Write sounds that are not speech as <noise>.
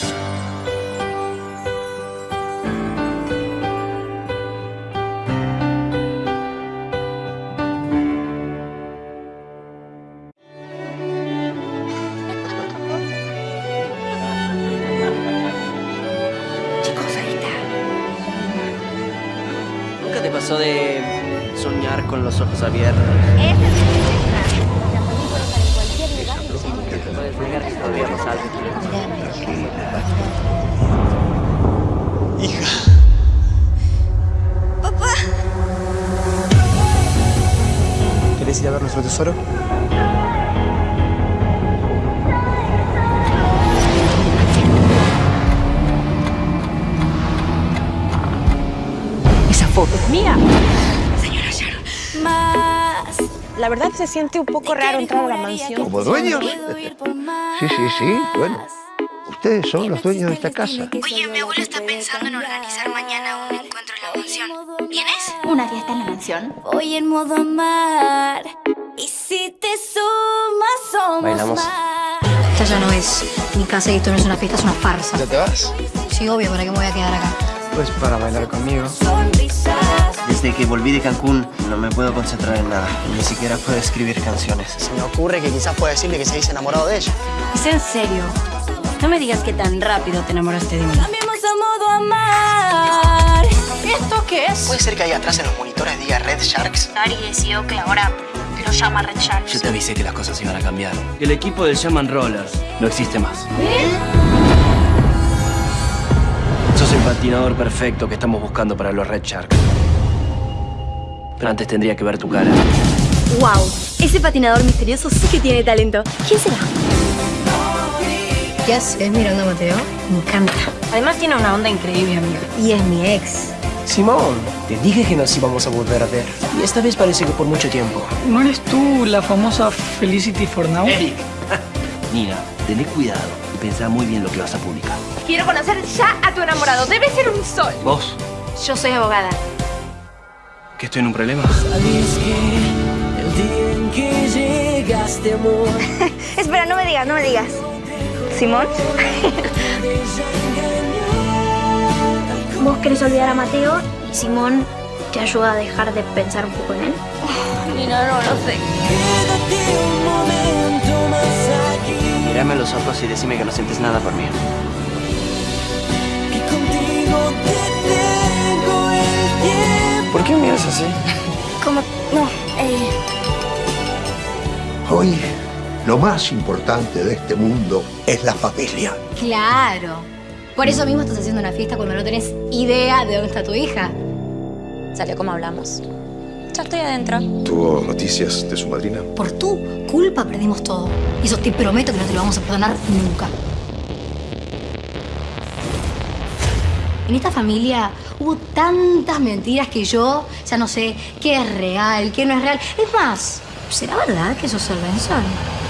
¿Nunca te pasó de soñar con los ojos abiertos? Nuestro tesoro? Esa foto es mía. Señora Sharon. Más. La verdad se siente un poco raro entrar a la mansión. ¿Como dueños? Sí, sí, sí. Bueno, ustedes son los dueños de esta casa. Oye, mi abuelo está pensando en organizar mañana un encuentro en la mansión. ¿Vienes? ¿Una fiesta en la mansión? Voy en modo amar. Y si te sumas, somos Bailamos. más. Esta ya no es mi casa y esto no es una fiesta, es una farsa. ¿Ya te vas? Sí, obvio, ¿para qué me voy a quedar acá? Pues para bailar conmigo. Desde que volví de Cancún no me puedo concentrar en nada. Ni siquiera puedo escribir canciones. Se me ocurre que quizás pueda decirle que se dice enamorado de ella. ¿Es en serio? No me digas que tan rápido te enamoraste de mí. Cambiemos a modo amar. ¿Esto qué es? ¿Puede ser que ahí atrás en los monitores diga Red Sharks? Ari decidió que ahora lo llama Red Sharks. Yo te avisé que las cosas iban a cambiar. El equipo del Shaman Rollers no existe más. Sos el patinador perfecto que estamos buscando para los Red Sharks. Pero antes tendría que ver tu cara. ¡Wow! Ese patinador misterioso sí que tiene talento. ¿Quién será? ¿Qué haces mirando a Mateo? Me encanta. Además tiene una onda increíble, amiga. Y es mi ex. Simón, te dije que nos íbamos a volver a ver. Y esta vez parece que por mucho tiempo. ¿No eres tú la famosa Felicity for Now? Eric. <laughs> Nina, tené cuidado y pensá muy bien lo que vas a publicar. Quiero conocer ya a tu enamorado. Debe ser un sol. ¿Vos? Yo soy abogada. ¿Que estoy en un problema? <laughs> Espera, no me digas, no me digas. ¿Simón? <laughs> Vos querés olvidar a Mateo y Simón te ayuda a dejar de pensar un poco en él. <laughs> Mira, no lo sé. Mírame a los ojos y decime que no sientes nada por mí. ¿Por qué me miras así? Como. No, eh. Hoy, lo más importante de este mundo es la familia. Claro. Por eso mismo estás haciendo una fiesta cuando no tenés idea de dónde está tu hija. Salió como hablamos. Ya estoy adentro. ¿Tuvo noticias de su madrina? Por tu culpa perdimos todo. Y eso te prometo que no te lo vamos a perdonar nunca. En esta familia hubo tantas mentiras que yo ya no sé qué es real, qué no es real. Es más, ¿será verdad que sos el Benson?